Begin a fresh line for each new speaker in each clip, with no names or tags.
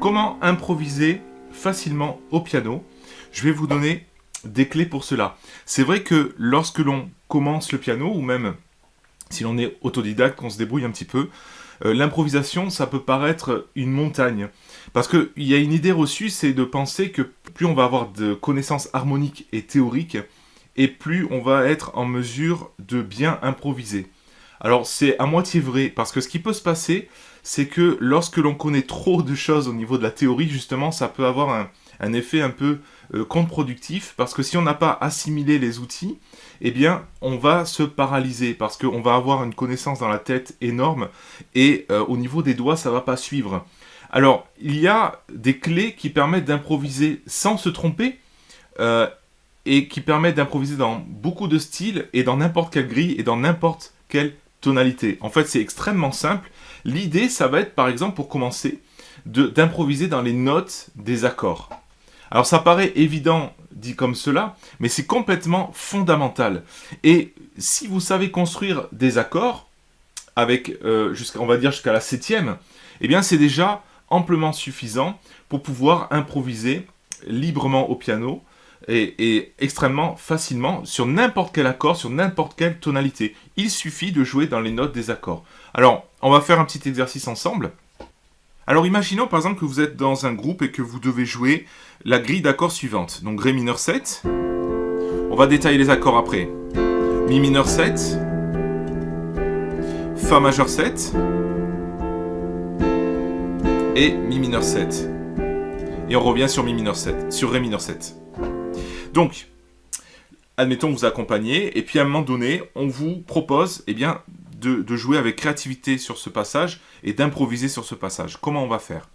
comment improviser facilement au piano Je vais vous donner des clés pour cela. C'est vrai que lorsque l'on commence le piano, ou même si l'on est autodidacte, qu'on se débrouille un petit peu, euh, l'improvisation, ça peut paraître une montagne. Parce qu'il y a une idée reçue, c'est de penser que plus on va avoir de connaissances harmoniques et théoriques, et plus on va être en mesure de bien improviser. Alors c'est à moitié vrai, parce que ce qui peut se passer, c'est que lorsque l'on connaît trop de choses au niveau de la théorie, justement, ça peut avoir un, effet un peu euh, contre-productif, parce que si on n'a pas assimilé les outils, eh bien, on va se paralyser, parce qu'on va avoir une connaissance dans la tête énorme, et euh, au niveau des doigts, ça va pas suivre. Alors, il y a des clés qui permettent d'improviser sans se tromper, euh, et qui permettent d'improviser dans beaucoup de styles, et dans n'importe quelle grille, et dans n'importe quelle tonalité. En fait, c'est extrêmement simple. L'idée, ça va être, par exemple, pour commencer, d'improviser dans les notes des accords. Alors, ça paraît évident dit comme cela, mais c'est complètement fondamental. Et si vous savez construire des accords, avec, euh, on va dire jusqu'à la septième, eh bien, c'est déjà amplement suffisant pour pouvoir improviser librement au piano et, extrêmement facilement sur n'importe quel accord, sur n'importe quelle tonalité. Il suffit de jouer dans les notes des accords. Alors, on va faire un petit exercice ensemble. Alors imaginons par exemple que vous êtes dans un groupe et que vous devez jouer la grille d'accords suivante. Donc Ré mineur 7, on va détailler les accords après. Mi mineur 7, Fa majeur 7, et Mi mineur 7. Et on revient sur Mi mineur 7, sur Ré mineur 7. Donc, admettons vous accompagnez, et puis à un moment donné, on vous propose eh bien, de, jouer avec créativité sur ce passage et d'improviser sur ce passage. Comment on va faire?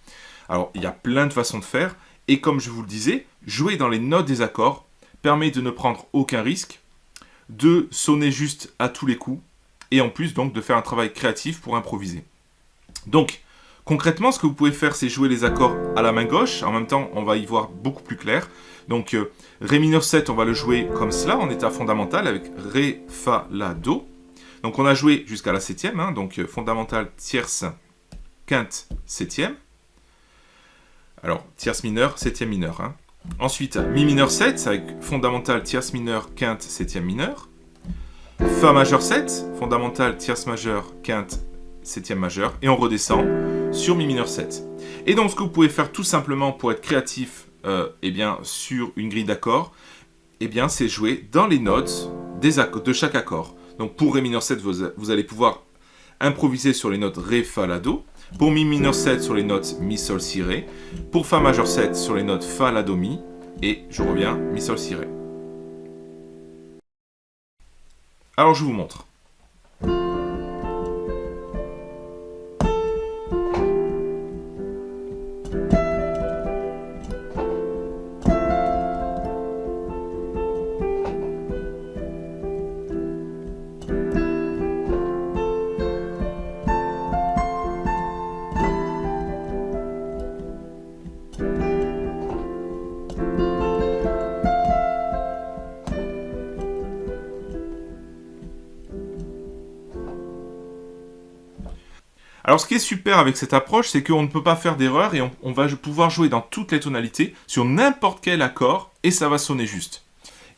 Alors, il y a plein de façons de faire, et comme je vous le disais, jouer dans les notes des accords permet de ne prendre aucun risque, de sonner juste à tous les coups, et en plus donc de faire un travail créatif pour improviser. Donc, Concrètement, ce que vous pouvez faire, c'est jouer les accords à la main gauche. En même temps, on va y voir beaucoup plus clair. Donc, euh, Ré mineur 7, on va le jouer comme cela, en état fondamental, avec Ré, Fa, La, Do. Donc, on a joué jusqu'à la septième, hein, donc euh, fondamental, tierce, quinte, septième. Alors, tierce mineure, septième mineure. Hein. Ensuite, Mi mineur 7, avec fondamental, tierce mineure, quinte, septième mineure. Fa majeur 7, fondamental, tierce majeure, quinte, septième majeur. Et on redescend sur Mi mineur 7. Et donc ce que vous pouvez faire tout simplement pour être créatif euh, eh bien, sur une grille d'accords, eh c'est jouer dans les notes de chaque accord. Donc pour Ré mineur 7, vous, allez pouvoir improviser sur les notes Ré, Fa, La, Do. Pour Mi mineur 7 sur les notes Mi, Sol, Si, Ré. Pour Fa majeur 7 sur les notes Fa, La, Do, Mi. Et je reviens, Mi, Sol, Si, Ré. Alors je vous montre. Alors ce qui est super avec cette approche, c'est qu'on ne peut pas faire d'erreur et on, va pouvoir jouer dans toutes les tonalités, sur n'importe quel accord, et ça va sonner juste.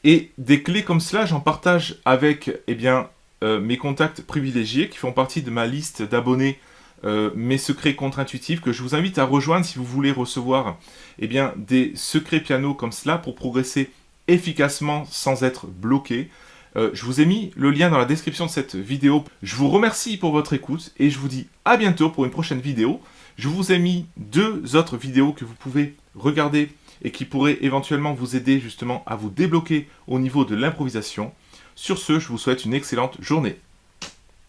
Et des clés comme cela, j'en partage avec eh euh, mes contacts privilégiés qui font partie de ma liste d'abonnés euh, mes secrets contre-intuitifs que je vous invite à rejoindre si vous voulez recevoir eh des secrets piano comme cela pour progresser efficacement sans être bloqué. Euh, je vous ai mis le lien dans la description de cette vidéo. Je vous remercie pour votre écoute et je vous dis à bientôt pour une prochaine vidéo. Je vous ai mis deux autres vidéos que vous pouvez regarder et qui pourraient éventuellement vous aider justement à vous débloquer au niveau de l'improvisation. Sur ce, je vous souhaite une excellente journée.